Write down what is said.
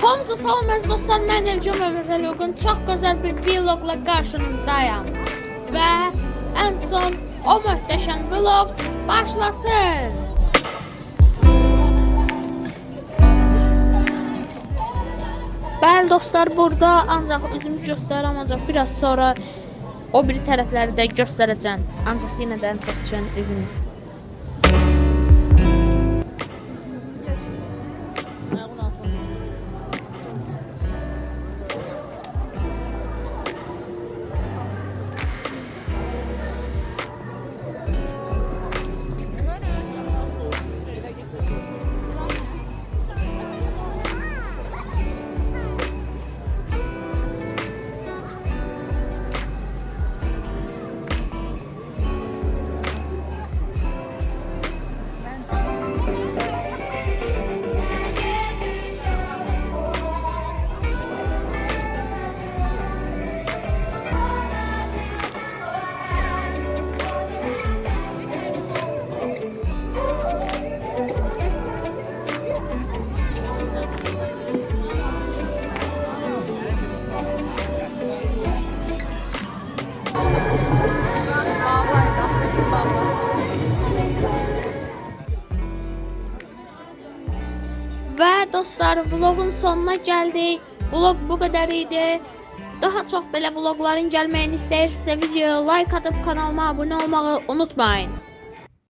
Hamınıza salam əziz dostlar, mən Elcəm Ömrəzəl Yoxun çox gözəl bir vlogla qarşınızdayım. Və ən son o möhtəşəm vlog başlasın. Bəli dostlar, burada ancaq üzümü göstərəm, ancaq biraz sonra o biri tərəfləri də göstərəcəm. Ancaq yenə də ən çox düşən üzümü. Və dostlar, vlogun sonuna gəldik. Vlog bu qədər idi. Daha çox belə vlogların gəlməyini istəyirsinizsə videoya like atıb kanalıma abunə olmağı unutmayın.